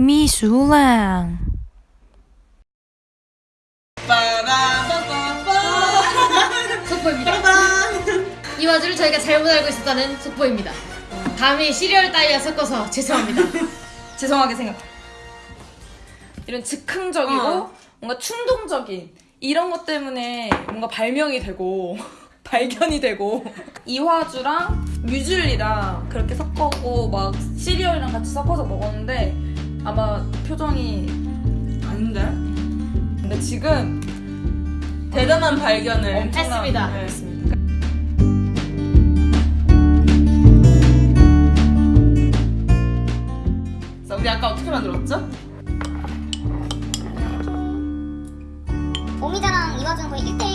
미술랑 속보입니다. 이 와중을 저희가 잘못 알고 있었다는 속보입니다. 감히 시리얼 따위와 섞어서 죄송합니다. 죄송하게 생각. 이런 즉흥적이고 어. 뭔가 충동적인 이런 것 때문에 뭔가 발명이 되고 발견이 되고 이화주랑 뮤즐리랑 그렇게 섞어고 막 시리얼이랑 같이 섞어서 먹었는데 아마 표정이 아닌데? 근데 지금 대단한 발견을 엄청난 했습니다. 네, 했습니다. 자, 우리 아까 어떻게 만들었죠? 오미자랑 이와주는 거의 1대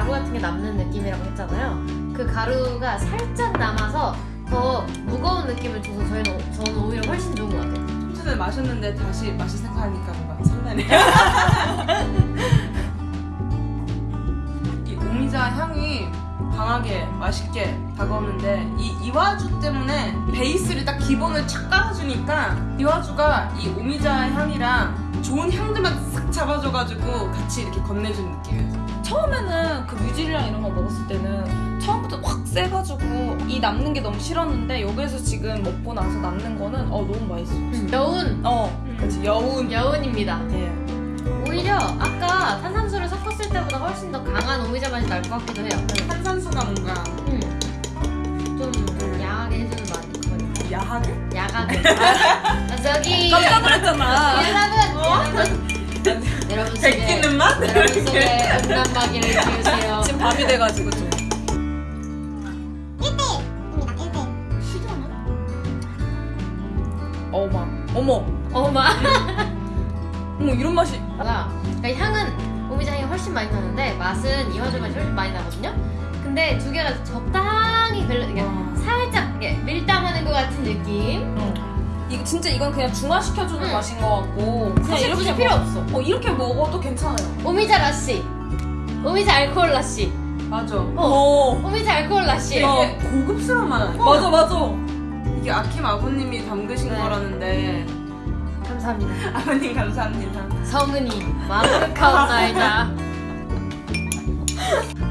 가루 같은 게 남는 느낌이라고 했잖아요. 그 가루가 살짝 남아서 더 무거운 느낌을 줘서 저희는 저는 오히려 훨씬 좋은 것 같아요. 좀 전에 마셨는데 다시 맛이 생각하니까 뭔가 설레네요. 이 오미자 향이 강하게 맛있게 다가오는데 이 이와주 때문에 베이스를 딱 기본을 착 깔아주니까 이와주가 이 오미자 향이랑 좋은 싹 잡아줘가지고 같이 이렇게 건네준 느낌이에요. 처음에는 그 뮤즐이랑 이런 거 먹었을 때는 처음부터 확 세가지고 이 남는 게 너무 싫었는데 여기에서 지금 먹고 나서 남는 거는 어 너무 맛있어. 여운 어, 그렇지 여운. 여운입니다. 예. 오히려 아까 탄산수를 섞었을 때보다 훨씬 더 강한 오미자 맛이 날 것 같기도 해요. 탄산수가 뭔가 음. 좀 야하게 해주는 맛이. 야하게? 야하게. 아, 저기 깜짝 놀랐잖아. 여러분 여 여러분 속에 음란마귀를 키우세요. 지금 밤이 돼가지고 좀. 1대1입니다. 1대1. 어마. 어머. 어마. 어머 이런 맛이. 그러니까 향은 오미자 향이 훨씬 많이 나는데 맛은 이화주 맛이 훨씬 많이 나거든요. 근데 두 개가 적당 진짜 이건 그냥 중화시켜주는 응. 맛인 것 같고 그냥 사실 이렇게 굳이 필요 먹- 없어. 어 이렇게 먹어도 괜찮아요. 오미자 라씨. 오미자 알코올 라씨. 맞아. 어. 오미자 알코올 라씨. 이게 고급스러운 맛 아니야? 맞아 맞아. 이게 아킴 아버님이 담그신 네. 거라는데 감사합니다. 아버님 감사합니다. 성은이 마음카운 나이다.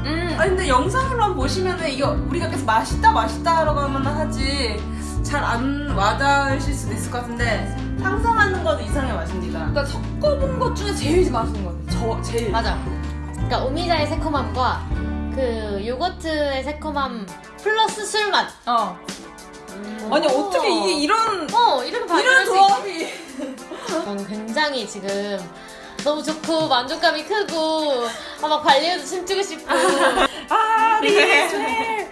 음. 아니 근데 영상으로만 보시면은 이게 우리가 계속 맛있다 맛있다라고 하면 하지 잘 안 와닿으실 수도 있을 것 같은데 상상하는 것도 이상의 맛입니다. 그러니까 섞어본 것 중에 제일 맛있는 것 같아. 저 제일. 맞아. 그러니까 오미자의 새콤함과 그 요거트의 새콤함 플러스 술 맛. 어. 아니 어떻게 이게 이런 어 이렇게 이런 수 조합이. 저는 굉장히 지금 너무 좋고 만족감이 크고 아, 막 발리우드 춤추고 싶고 아 리스웰.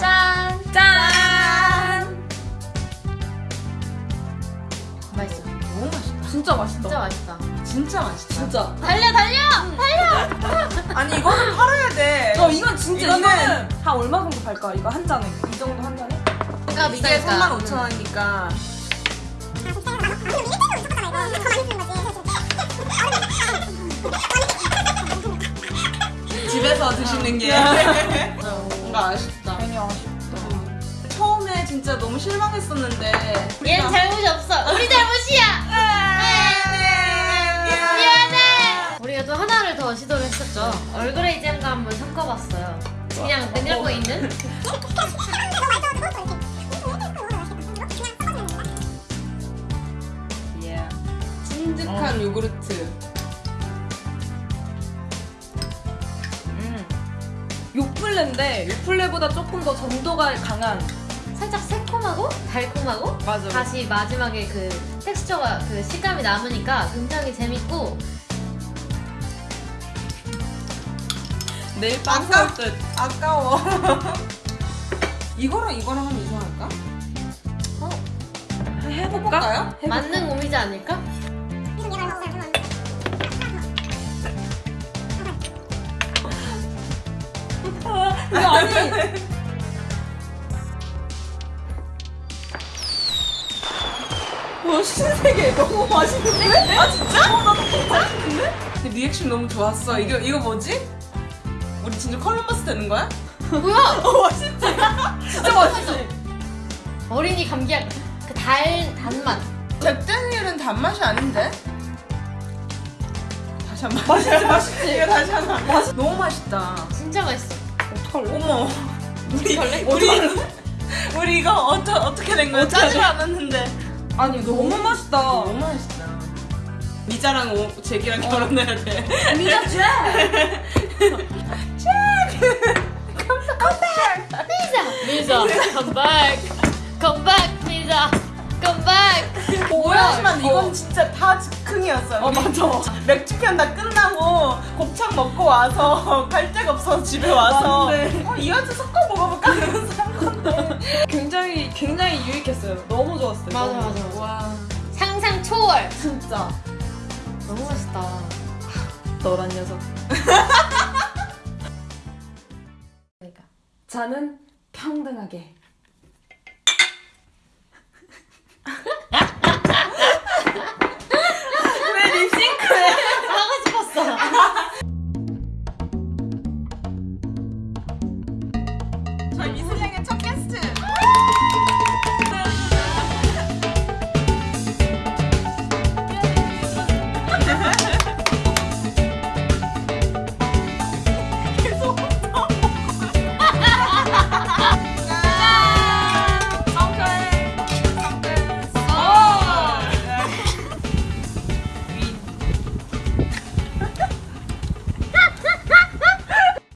짠 짠. 맛있어 너무 맛있다. 진짜 맛있다. 진짜 맛있다 진짜 맛있다. 진짜. 달려 달려 달려 아니 이거는 팔아야 돼. 어 이건 진짜 이거는- 이거는 한 얼마 정도 팔까? 이거 한 잔에 이 정도 한 잔에? 그러니까 이게 비싸니까 35,000원이니까 집에서 드시는 게. 뭔가 아쉽다. 괜히 아쉽다. 처음에 진짜 너무 실망했었는데 얘는 잘못이 없어. 우리 잘못이야. 미안해. 우리가 또 하나를 더 시도를 했었죠. 얼그레이잼도 한번 섞어봤어요. 그냥 냉장고에 있는? 예. 찐득한 요구르트. 요플레인데 요플레보다 조금 더 점도가 강한 살짝 새콤하고 달콤하고 맞아. 다시 마지막에 그 텍스처가 그 식감이 남으니까 굉장히 재밌고 내일 빵 사올 듯. 아까워. 이거랑 이거랑 하면 이상할까? 어, 해볼까? 해볼까요? 만능 오미자 아닐까? 이거 아니 어, 신세계 너무 맛있는데? 아 진짜? 어, 나도 맛있는데? 근데 리액션 너무 좋았어. 이거 이거 뭐지? 우리 진짜 컬럼버스 되는 거야? 뭐야? 어 맛있지? 진짜 맛있지? 어린이 감기약 그 달 단맛. 잭다니엘은 단맛이 아닌데? 다시 한 번. 맛있지 맛있지? 이거 다시 하나. 맛있. 너무 맛있다. 진짜 맛있어. 어떡할래? 어머. 우리 어떡할래? 우리 우리 이거 어떠, 어떻게 된 거야? 짜지 않았는데. 아니 너무 맛있다 너무 맛있다. 미자랑 오, 잭이랑 결혼해야 돼. 미자 쟤! 미자, come back, come back, 미자, come back. 오해하지만 이거? 이건 진짜 다 즉흥이었어요. 어 맞아 맥주 편 다 끝나고 곱창 먹고 와서 갈 데가 없어서 집에 와서. 어, 이와주 섞어 먹어볼까 이러면서 한 건데 굉장히 굉장히 유익했어요 너무 좋았어요 맞아, 너무. 맞아. 와 상상 초월. 진짜 너무 맛있다. 너란 녀석 그러니까. 자는 평등하게